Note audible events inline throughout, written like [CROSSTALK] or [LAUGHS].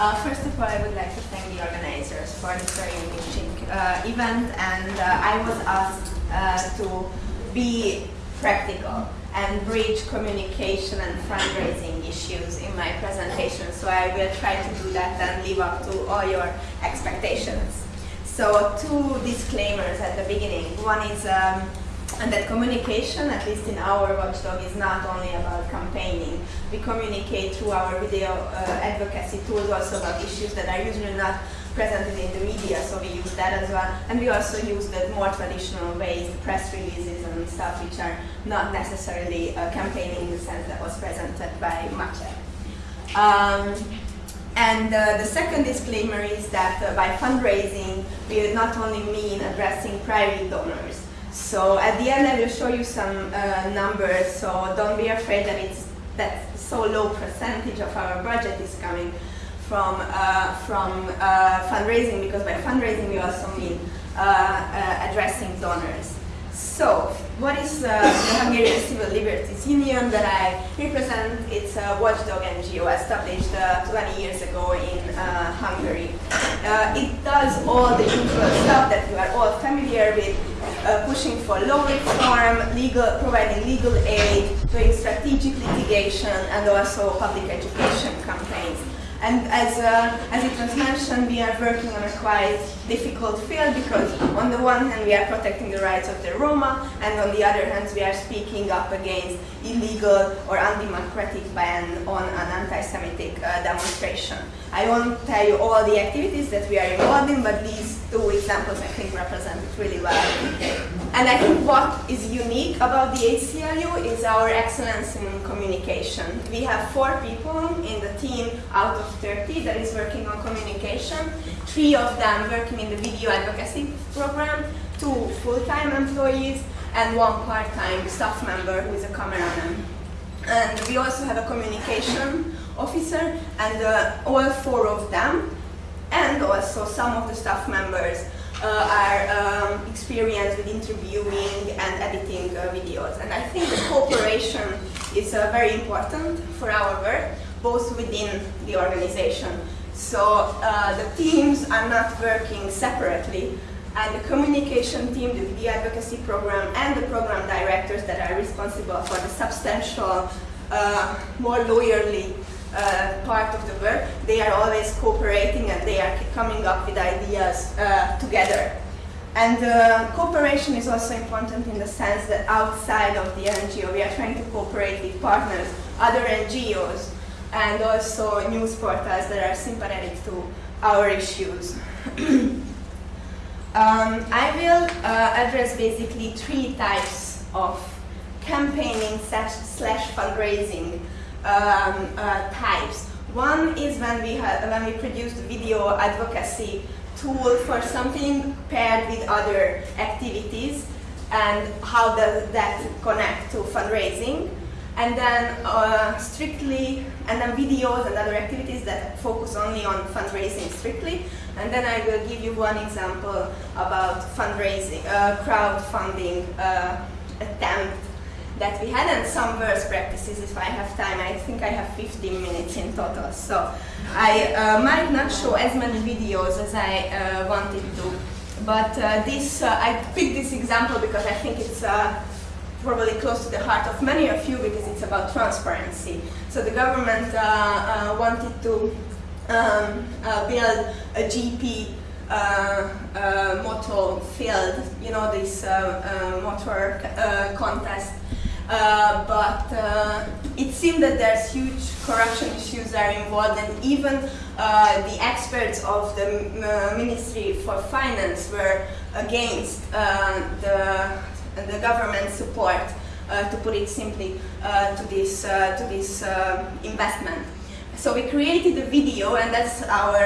Uh, first of all, I would like to thank the organizers for this very enriching uh, event, and uh, I was asked uh, to be practical and bridge communication and fundraising issues in my presentation. So I will try to do that and live up to all your expectations. So two disclaimers at the beginning. One is um, and that communication, at least in our watchdog, is not only about campaigning. We communicate through our video uh, advocacy tools also about issues that are usually not presented in the media, so we use that as well. And we also use the more traditional ways, press releases and stuff, which are not necessarily uh, campaigning in the sense that was presented by Maciej. Um, and uh, the second disclaimer is that uh, by fundraising, we not only mean addressing private donors. So at the end, I will show you some uh, numbers, so don't be afraid that it's that so low percentage of our budget is coming from, uh, from uh, fundraising, because by fundraising we also mean uh, uh, addressing donors. So, what is uh, the Hungarian Civil Liberties Union that I represent? It's a watchdog NGO established 20 years ago in Hungary. it does all the usual stuff that you are all familiar with, uh, pushing for law reform, legal, providing legal aid, doing strategic litigation, and also public education campaigns. And as, uh, as it was mentioned, we are working on a quite difficult field because on the one hand we are protecting the rights of the Roma and on the other hand we are speaking up against illegal or undemocratic ban on an anti-Semitic uh, demonstration. I won't tell you all the activities that we are involved in, but these two examples I think represent it really well. And I think what is unique about the HCLU is our excellence in communication. We have four people in the team out of 30 that is working on communication, three of them working in the video advocacy program, two full-time employees, and one part-time staff member who is a cameraman. And we also have a communication officer, and uh, all four of them, and also some of the staff members uh, are um, experienced with interviewing and editing uh, videos. And I think the cooperation is uh, very important for our work, both within the organization. So uh, the teams are not working separately, and the communication team, the video advocacy program, and the program directors that are responsible for the substantial, uh, more lawyerly uh, part of the work, they are always cooperating and they are coming up with ideas uh, together. And uh, cooperation is also important in the sense that outside of the NGO, we are trying to cooperate with partners, other NGOs, and also news portals that are sympathetic to our issues. [CLEARS THROAT] um, I will uh, address basically three types of campaigning slash fundraising um, uh, types. One is when we, when we produced video advocacy tool for something paired with other activities and how does that connect to fundraising. And then uh, strictly, and then videos and other activities that focus only on fundraising strictly. And then I will give you one example about fundraising, uh, crowdfunding uh, attempt that we had and some worst practices if I have time. I think I have 15 minutes in total. So I uh, might not show as many videos as I uh, wanted to. But uh, this, uh, I picked this example because I think it's uh, probably close to the heart of many of you because it's about transparency. So the government uh, wanted to um, build a GP uh, uh, motor field, you know, this uh, motor contest uh, but uh, it seemed that there's huge corruption issues are involved and even uh, the experts of the uh, Ministry for Finance were against uh, the, the government support, to put it simply, to this, to this investment. So we created a video and that's our,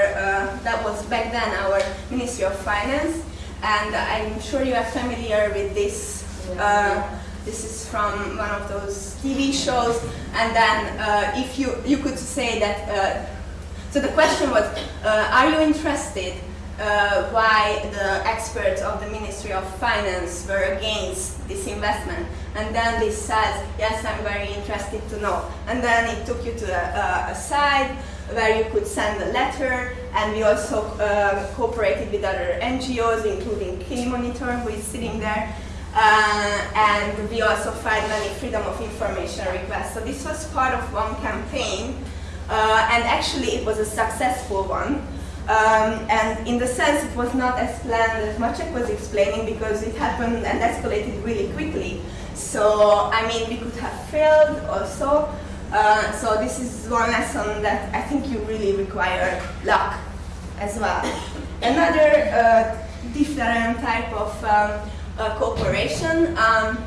that was back then our Ministry of Finance and I'm sure you are familiar with this this is from one of those TV shows. And then uh, if you, you could say that, uh, so the question was, uh, are you interested uh, why the experts of the Ministry of Finance were against this investment. And then they said, yes, I'm very interested to know. And then it took you to a, a site where you could send a letter, and we also uh, cooperated with other NGOs, including K-Monitor, who is sitting there. Uh, and we also filed many freedom of information requests. So this was part of one campaign, uh, and actually it was a successful one. Um, and in the sense it was not as planned as Maciek was explaining because it happened and escalated really quickly. So, I mean, we could have failed also. Uh, so this is one lesson that I think you really require luck as well. Another uh, different type of um, uh, cooperation, um,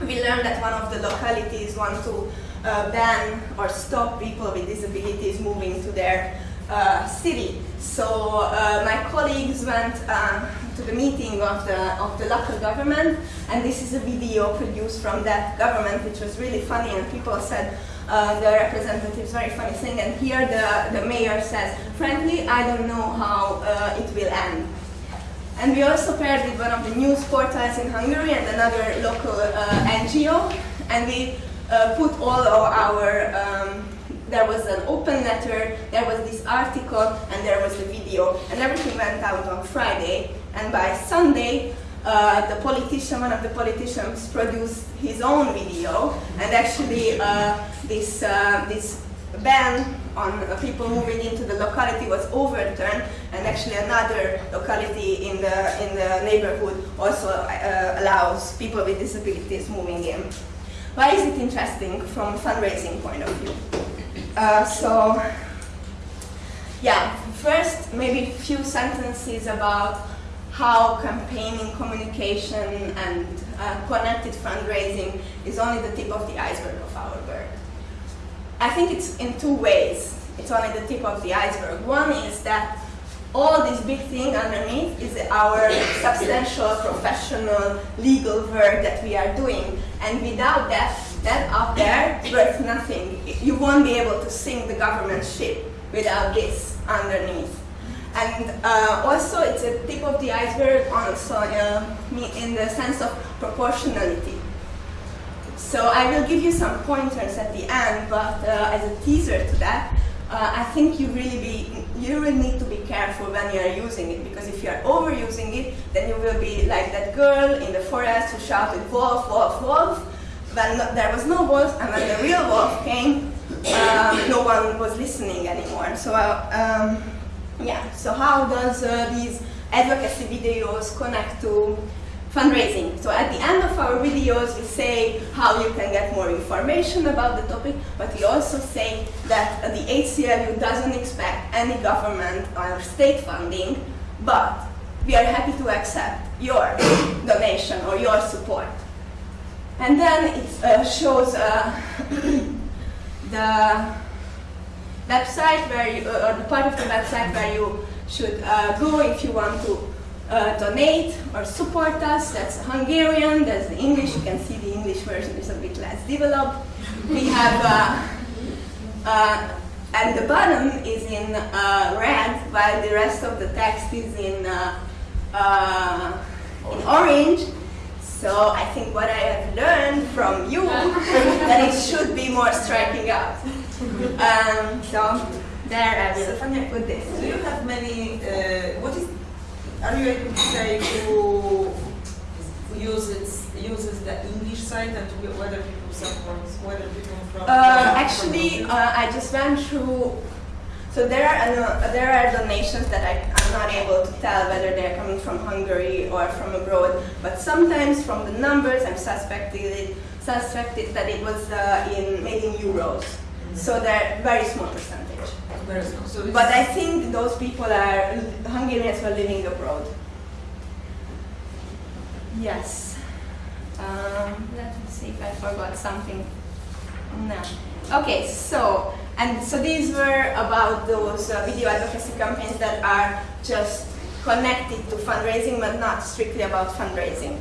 we learned that one of the localities want to uh, ban or stop people with disabilities moving to their uh, city. So uh, my colleagues went um, to the meeting of the, of the local government, and this is a video produced from that government, which was really funny, and people said, uh, the representatives very funny thing, and here the, the mayor says, frankly, I don't know how uh, it will end. And we also paired with one of the news portals in Hungary and another local uh, NGO, and we uh, put all of our um, there was an open letter, there was this article, and there was the video, and everything went out on Friday, and by Sunday, uh, the politician, one of the politicians produced his own video, and actually uh, this, uh, this ban on people moving into the locality was overturned, and actually another locality in the, in the neighborhood also uh, allows people with disabilities moving in. Why is it interesting from a fundraising point of view? Uh, so, yeah, first maybe a few sentences about how campaigning, communication, and uh, connected fundraising is only the tip of the iceberg of our work. I think it's in two ways. It's only the tip of the iceberg. One is that all this big thing underneath is our substantial professional legal work that we are doing. And without that, that up there worth nothing. You won't be able to sink the government ship without this underneath. And uh, also, it's a tip of the iceberg also uh, in the sense of proportionality. So I will give you some pointers at the end, but uh, as a teaser to that, uh, I think you really be you really need to be careful when you are using it because if you are overusing it, then you will be like that girl in the forest who shouted wolf, wolf, wolf, when there was no wolf, and when the real wolf came, um, no one was listening anymore. So, uh, um, yeah, so how does uh, these advocacy videos connect to fundraising? So at the end of our videos, we say how you can get more information about the topic, but we also say that the HCLU doesn't expect any government or state funding, but we are happy to accept your [COUGHS] donation or your support. And then it uh, shows uh, [COUGHS] the website where you, uh, or the part of the website where you should uh, go if you want to uh, donate or support us. That's Hungarian, that's the English. You can see the English version is a bit less developed. We have, uh, and the bottom is in red, while the rest of the text is in, in orange. So I think what I have learned from you [LAUGHS] that it should be more striking out. Um, so there I will put this. Do you have many, uh, what is, are you able to say who uses, uses the English site and whether people support, whether people from... Uh, actually, uh, I just went through so there are, uh, there are donations that I, am not able to tell whether they're coming from Hungary or from abroad, but sometimes from the numbers I'm suspected, suspected that it was uh, in, made in euros. So they're very small percentage. Very small. So but I think those people are Hungarians who are living abroad. Yes. Um, let me see if I forgot something. No. Okay, so and so these were about those uh, video advocacy campaigns that are just connected to fundraising, but not strictly about fundraising.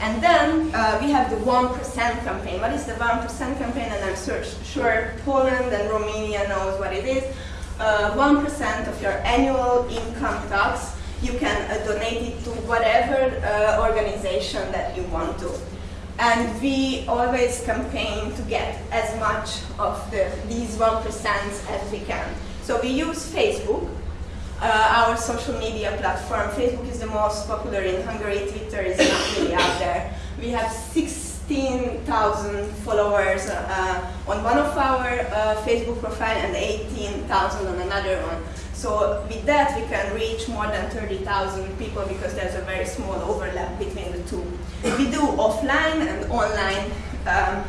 And then uh, we have the 1% campaign. What is the 1% campaign? And I'm sure, sure Poland and Romania knows what it is. 1% uh, of your annual income tax you can uh, donate it to whatever uh, organization that you want to. And we always campaign to get as much of the, these 1% as we can. So we use Facebook, uh, our social media platform. Facebook is the most popular in Hungary, Twitter is not really out there. We have 16,000 followers uh, on one of our uh, Facebook profile and 18,000 on another one. So with that we can reach more than 30,000 people because there's a very small overlap between the two. We do offline and online um,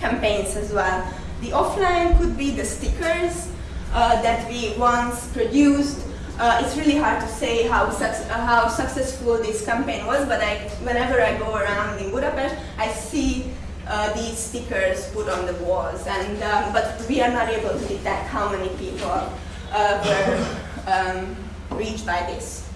campaigns as well. The offline could be the stickers uh, that we once produced. Uh, it's really hard to say how, how successful this campaign was, but I, whenever I go around in Budapest, I see uh, these stickers put on the walls, and um, but we are not able to detect how many people uh, were [LAUGHS] um, reached by this.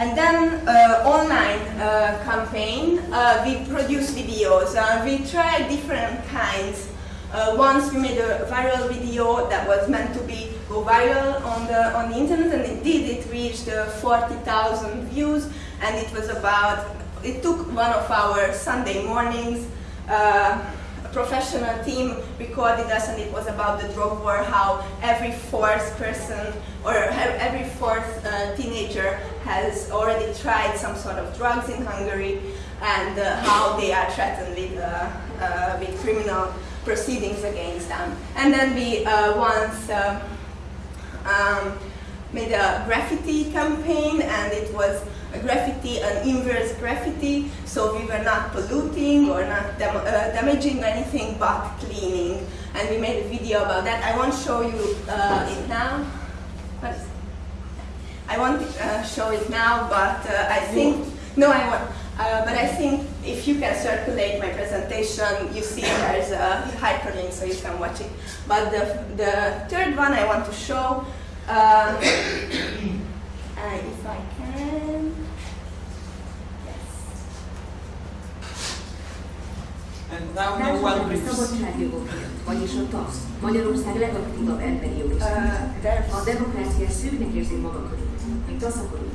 And then uh, online uh, campaign, uh, we produce videos. Uh, we try different kinds. Uh, once we made a viral video that was meant to be go viral on the on the internet, and it did. It reached 40,000 views, and it was about. It took one of our Sunday mornings A professional team recorded us and it was about the drug war, how every fourth person or every fourth uh, teenager has already tried some sort of drugs in Hungary and uh, how they are threatened with, uh, uh with criminal proceedings against them. And then we uh, once uh, um, made a graffiti campaign and it was a graffiti an inverse graffiti, so we were not polluting or not dam uh, damaging anything but cleaning. And we made a video about that. I won't show you uh, it now. I won't uh, show it now, but uh, I think, no I won't. Uh, but I think if you can circulate my presentation, you see there's a hyperlink so you can watch it. But the, the third one I want to show, [COUGHS] uh, if I can, Szabadságjogok vagyis a TASZ, Magyarország legaktívabb emberi jogi uh, A demokrácia szűknek érzi maga körül, még taszakodunk.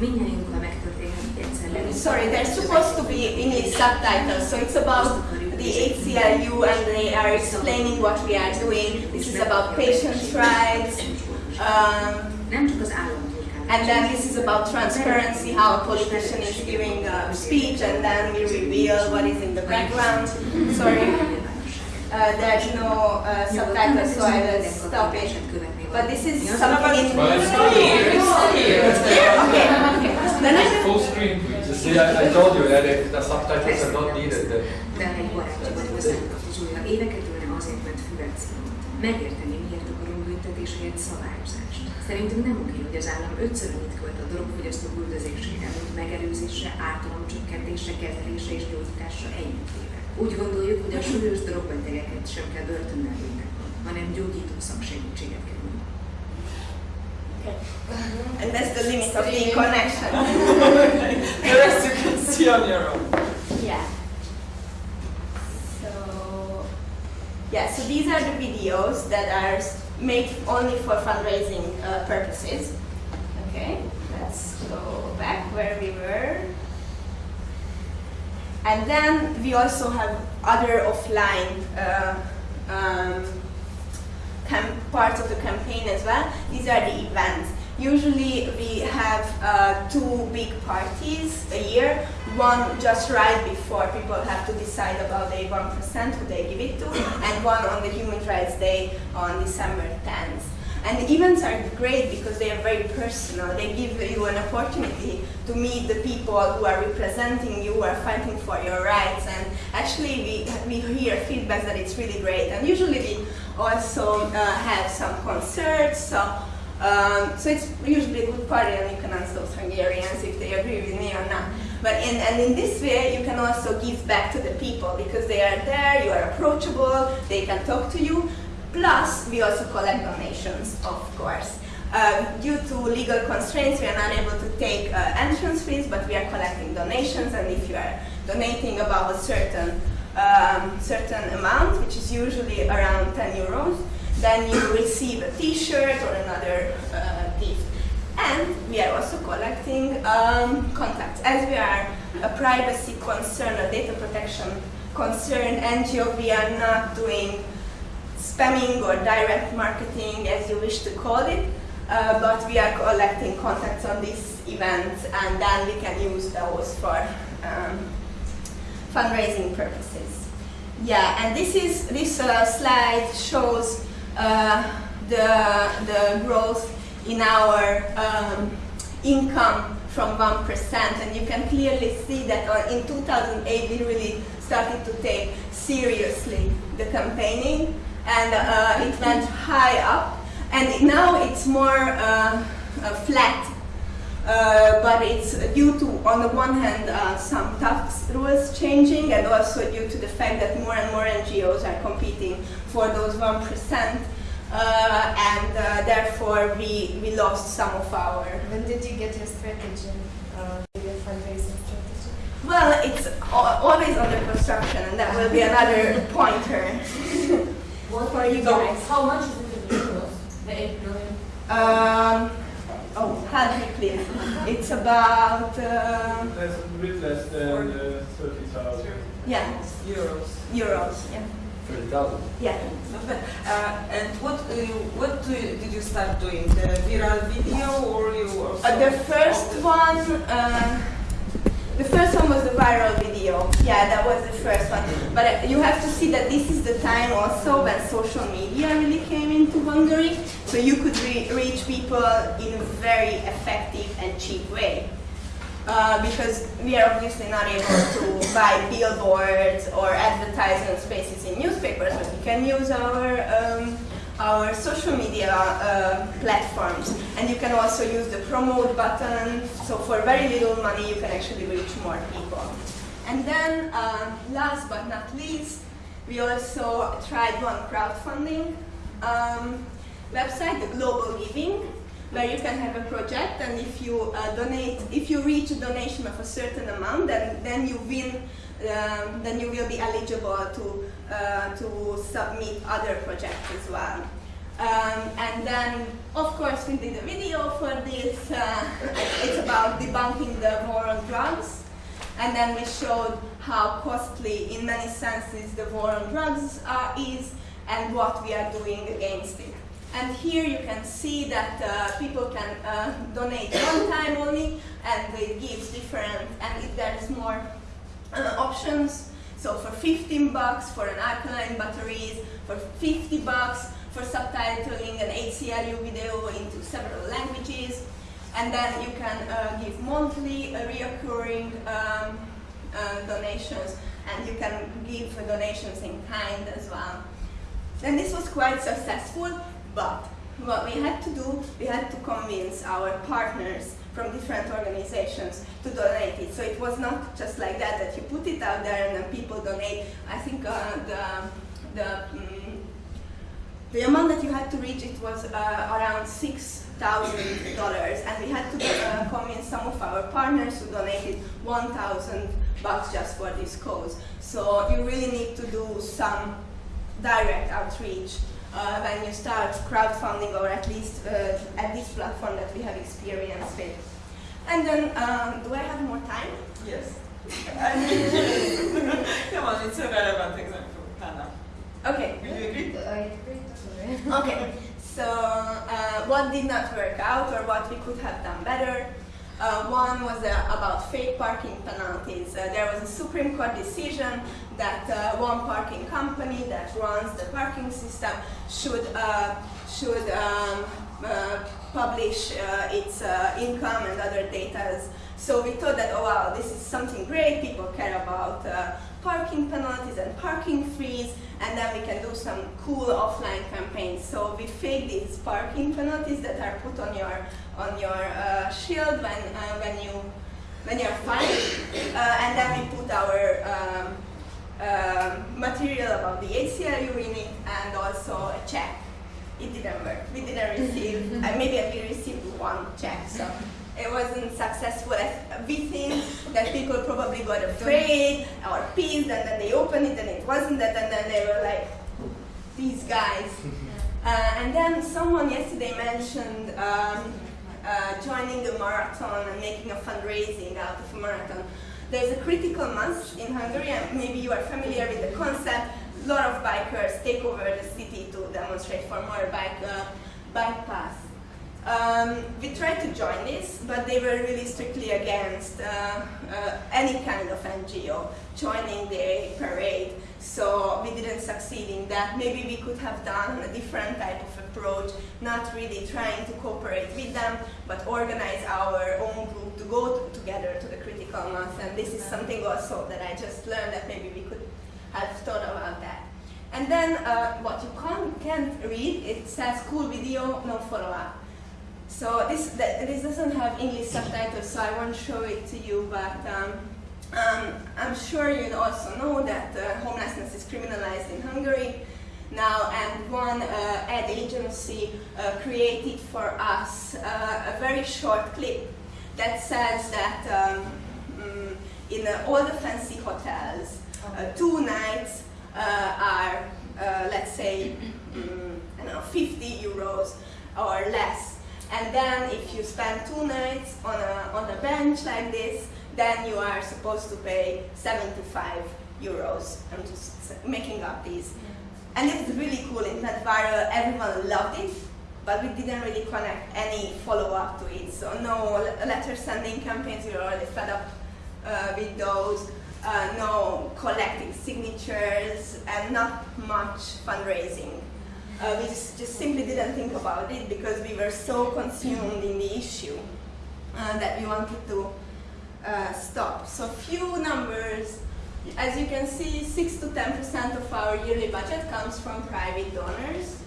Mindjárt megtörténhet egyszer Sorry, there's supposed to be English subtitles, so it's about the HCLU and they are explaining what we are doing. This is about patient rights. Um, nem csak az állam and then this is about transparency, how a politician is giving a speech, and then we reveal what is in the background. Sorry, uh, there's no uh, subtitles, so I will stop it. But this is something in... Well, it's still here. It's still here. Okay, okay. Then I Full screen, please. See, I, I told you that if the subtitles are not needed. Megérteni, akarunk büntetésért szabályozást. Szerintünk nem oké, hogy az állam ötször annyit költ a drogfogyasztók üldözésére, mint megelőzésre, ártalomcsökkentésre, kezelésre és gyógyításra együttéve. Úgy gondoljuk, hogy a súlyos drogbetegeket sem kell börtönnel büntetni, hanem gyógyító szaksegítséget kell nyújtani. And that's the limit of the connection. the rest you can see on your own. Yeah. So, yeah, so these are the videos that are made only for fundraising uh, purposes. Okay, let's go back where we were. And then we also have other offline uh, um, parts of the campaign as well. These are the events. Usually we have uh, two big parties a year, one just right before people have to decide about the 1% who they give it to, and one on the Human Rights Day on December 10th. And the events are great because they are very personal. They give you an opportunity to meet the people who are representing you, who are fighting for your rights. And actually, we, we hear feedback that it's really great. And usually we also uh, have some concerts. So um, so it's usually a good party and you can ask those Hungarians if they agree with me or not. But in, and in this way, you can also give back to the people because they are there, you are approachable, they can talk to you. Plus, we also collect donations, of course. Um, due to legal constraints, we are not able to take uh, entrance fees, but we are collecting donations, and if you are donating above a certain um, certain amount, which is usually around 10 euros, then you receive a t-shirt or another uh. And we are also collecting um, contacts. As we are a privacy concern, a data protection concern NGO, we are not doing spamming or direct marketing as you wish to call it, uh, but we are collecting contacts on these events and then we can use those for um, fundraising purposes. Yeah, and this is this uh, slide shows uh, the the growth in our um, income from one percent, and you can clearly see that uh, in 2008 we really started to take seriously the campaigning, and uh, it went high up, and now it's more uh, uh, flat. Uh, but it's due to, on the one hand, uh, some tax rules changing, and also due to the fact that more and more NGOs are competing for those 1%, uh, and uh, therefore we, we lost some of our. When did you get your strategy, uh, your fundraising strategy? Well, it's always under construction, and that will be another [LAUGHS] pointer for you So guys. how much is it in euros? The 8 million? Um, oh, help me please. It's about, uh, That's a bit less than uh, 30,000. yeah, Euros. euros, yeah. 30,000. Yeah. [LAUGHS] Uh, and what uh, what do you, did you start doing? The viral video or you also? Uh, the first one, uh, the first one was the viral video. Yeah, that was the first one. But uh, you have to see that this is the time also when social media really came into Hungary, so you could re- reach people in a very effective and cheap way. Uh, because we are obviously not able to buy billboards or advertisement spaces in newspapers, but we can use our um, our social media uh, platforms, and you can also use the promote button. So for very little money, you can actually reach more people. And then, um, last but not least, we also tried one crowdfunding um, website, the Global Giving, where you can have a project, and if you uh, donate, if you reach a donation of a certain amount, then then you win. Um, then you will be eligible to uh, to submit other projects as well. Um, and then, of course, we did a video for this. Uh, [LAUGHS] it's about debunking the war on drugs. And then we showed how costly, in many senses, the war on drugs uh, is and what we are doing against it. And here you can see that uh, people can uh, donate one time only, and it gives different, and there's more uh, options. So for 15 bucks for an alkaline batteries, for 50 bucks for subtitling an HCLU video into several languages, and then you can uh, give monthly uh, reoccurring um, uh, donations, and you can give donations in kind as well. And this was quite successful, but what we had to do, we had to convince our partners from different organizations to donate it. So it was not just like that, that you put it out there and then people donate. I think uh, the, the, mm, the amount that you had to reach, it was uh, around $6,000 and we had to uh, convince some of our partners who donated 1,000 bucks just for this cause. So you really need to do some direct outreach uh, when you start crowdfunding or at least uh, at this platform that we have experience with. And then, um, do I have more time? Yes. [LAUGHS] Come on, it's a relevant example, Hannah. Okay. Will you agree? I agree. Okay. So, uh, what did not work out or what we could have done better? Uh, one was uh, about fake parking penalties. Uh, there was a Supreme Court decision that uh, one parking company that runs the parking system should uh, should um, uh, publish its income and other data. So we thought that oh wow, this is something great. People care about parking penalties and parking fees, and then we can do some cool offline campaigns. So we fake these parking penalties that are put on your on your uh, shield when uh, when you when you're fined, uh, and then we put our um, um material about the HCLU in it and also a check. It didn't work. We didn't receive. [LAUGHS] uh, maybe we received one check, so it wasn't successful. As we think that people probably got afraid or pissed, and then they opened it and it wasn't that, and then they were like, these guys. [LAUGHS] Uh, and then someone yesterday mentioned um, uh, joining a marathon and making a fundraising out of a marathon. There's a critical mass in Hungary, and maybe you are familiar with the concept. A lot of bikers take over the city to demonstrate for more bike, uh, bike paths. Um, we tried to join this, but they were really strictly against uh, uh, any kind of NGO joining the parade. So we didn't succeed in that. Maybe we could have done a different type of approach, not really trying to cooperate with them, but organize our own group to go to, together to the critical mass. And this is something also that I just learned that maybe we could have thought about that. And then uh, what you can't, can't read, it says cool video, no follow-up. So this, th- this doesn't have English subtitles, so I won't show it to you, but um, um, I'm sure you also know that uh, homelessness is criminalized in Hungary now, and one uh, ad agency uh, created for us uh, a very short clip that says that um, mm, in uh, all the fancy hotels, uh, two nights are, let's say, I don't know, 50 euros or less. And then if you spend two nights on a, on a bench like this, then you are supposed to pay 75 euros. I'm just making up these. And it's really cool, it went viral, everyone loved it, but we didn't really connect any follow-up to it. So no letter sending campaigns, we were already fed up uh, with those. Uh, no collecting signatures and not much fundraising. Uh, we just, just simply didn't think about it because we were so consumed in the issue uh, that we wanted to uh, stop. So few numbers. As you can see, 6 to 10% of our yearly budget comes from private donors.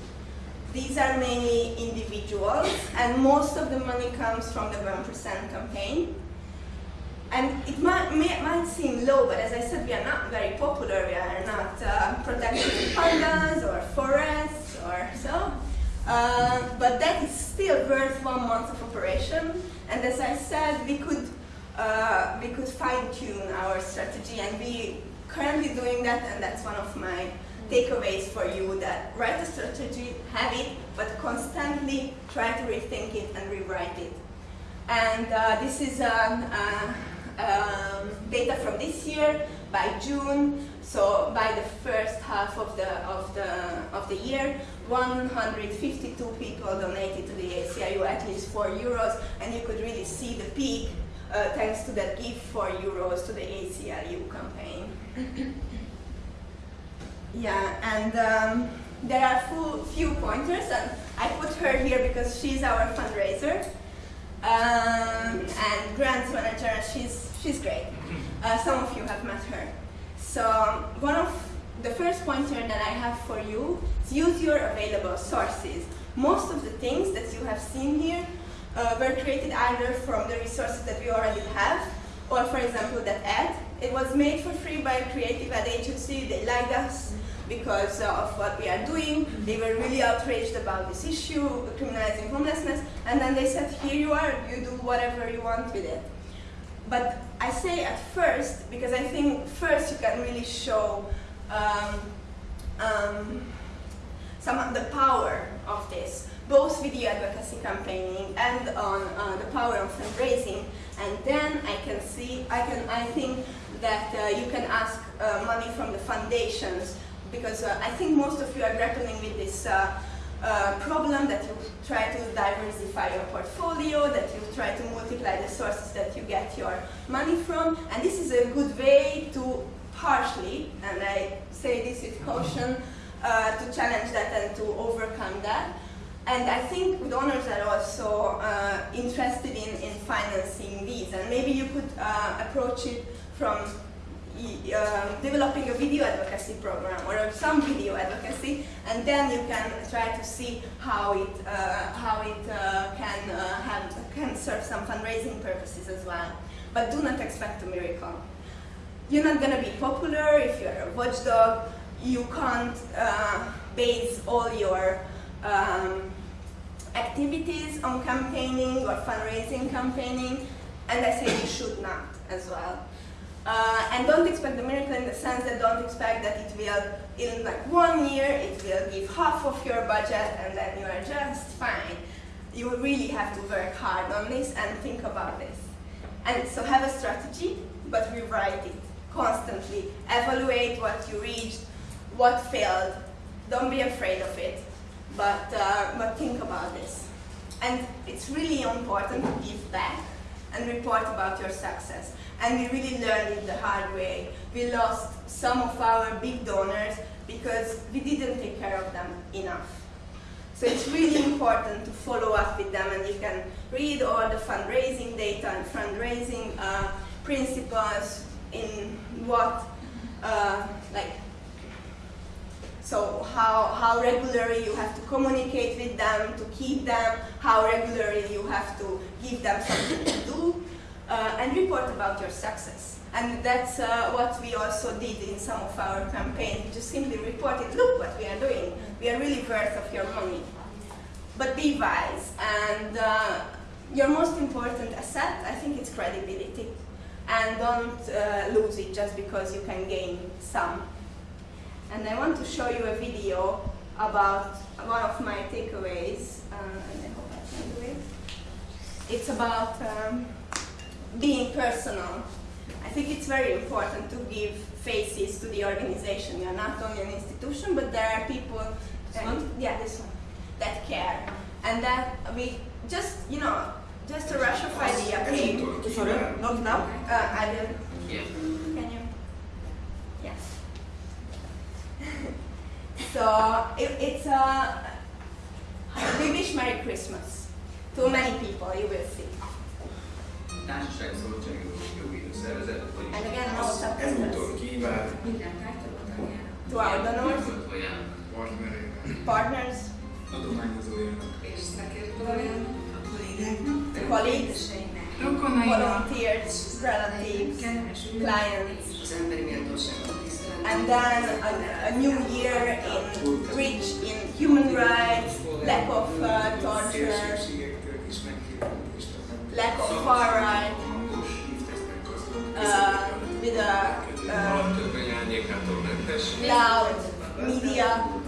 These are mainly individuals, and most of the money comes from the 1% campaign. And it might, may, might seem low, but as I said, we are not very popular. We are not uh, protecting pandas or forests or so. Uh, but that is still worth one month of operation. And as I said, we could uh, we could fine tune our strategy, and we currently doing that. And that's one of my takeaways for you: that write a strategy, have it, but constantly try to rethink it and rewrite it. And uh, this is um, uh, um, data from this year by June. So by the first half of the of the of the year, 152 people donated to the HCLU at least four euros, and you could really see the peak uh, thanks to that give four euros to the HCLU campaign. yeah, and um, there are few, few pointers, and I put her here because she's our fundraiser um, and grants manager. She's she's great. Uh, some of you have met her. So one of the first pointer that I have for you is use your available sources. Most of the things that you have seen here uh, were created either from the resources that we already have, or for example that ad. It was made for free by a creative ad agency. They liked us because of what we are doing. They were really outraged about this issue, criminalizing homelessness, and then they said, here you are, you do whatever you want with it. But I say at first, because I think first you can really show um, um, some of the power of this, both with video advocacy campaigning and on uh, the power of fundraising. And then I can see, I can, I think that uh, you can ask uh, money from the foundations because uh, I think most of you are grappling with this uh, uh, problem that you try to diversify your portfolio, that you try to multiply the sources that you get your money from, and this is a good way to partially, and I say this with caution, to challenge that and to overcome that. And I think donors are also uh, interested in, in financing these, and maybe you could uh, approach it from uh, developing a video advocacy program or some video advocacy, and then you can try to see how it uh, how it uh, can uh, have, can serve some fundraising purposes as well. But do not expect a miracle. You're not going to be popular if you're a watchdog. You can't base all your um, activities on campaigning or fundraising campaigning, and I say you should not as well. Uh, and don't expect the miracle in the sense that don't expect that it will, in like one year, it will give half of your budget and then you are just fine. you really have to work hard on this and think about this. And so have a strategy, but rewrite it constantly. Evaluate what you reached, what failed. Don't be afraid of it, but, uh, but think about this. And it's really important to give back and report about your success. And we really learned it the hard way. We lost some of our big donors because we didn't take care of them enough. So it's really important to follow up with them and you can read all the fundraising data and fundraising uh, principles in what, uh, like, so how, how regularly you have to communicate with them to keep them, how regularly you have to give them something to do, uh, and report about your success. And that's uh, what we also did in some of our campaigns. Just simply reported, look what we are doing. We are really worth of your money. But be wise. And uh, your most important asset, I think, it's credibility. And don't uh, lose it just because you can gain some. And I want to show you a video about one of my takeaways. Uh, and I hope I can do it. It's about um, being personal. I think it's very important to give faces to the organization. Are not only an institution, but there are people. Yeah, this one that care, and that we just you know just to rushify the update. Sorry, not now? Uh, I will. Can you? Yes. So it, it's a. we wish Merry Christmas to many people. You will see. Társaság Jogi Szervezet, vagyis And again, no az subtitles. ezúton kíván Minden tárgyaló To our donors, partnereinek, partners, adományozójának, és szakértőjének, to colleagues, rokonainak, volunteers, relatives, clients. az emberi méltóságot tisztelet. And then a, a new year in rich in human rights, lack of uh, torture, szélsőségektől is megkívánunk és lack of far right, hangos hívtesznek gazdag uh, with a um, Törvény árnyékától mentes, loud media.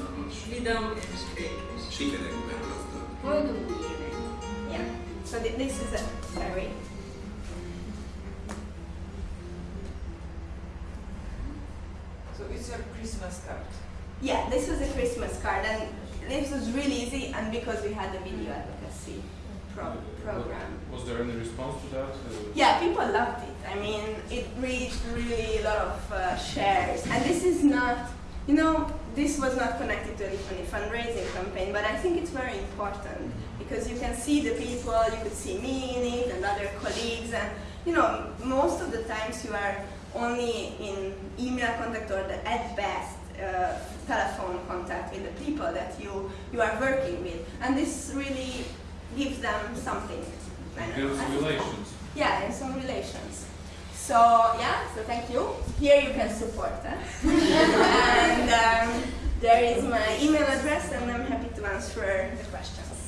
Vidam és békés. sikerekben gazdag. Boldog új! Yeah. So this is a very So it's a Christmas card. yeah. This was a Christmas card, and this was really easy, and because we had a video advocacy pro- program. Was there any response to that? Yeah, people loved it. I mean, it reached really a lot of uh, shares. And this is not, you know, this was not connected to any fundraising campaign, but I think it's very important because you can see the people, you could see me in it and other colleagues, and you know, most of the times you are only in email contact or the, at best uh, telephone contact with the people that you, you are working with. And this really gives them something. Builds relations. yeah, and some relations. So yeah, so thank you. Here you can support us. [LAUGHS] and um, there is my email address and I'm happy to answer the questions.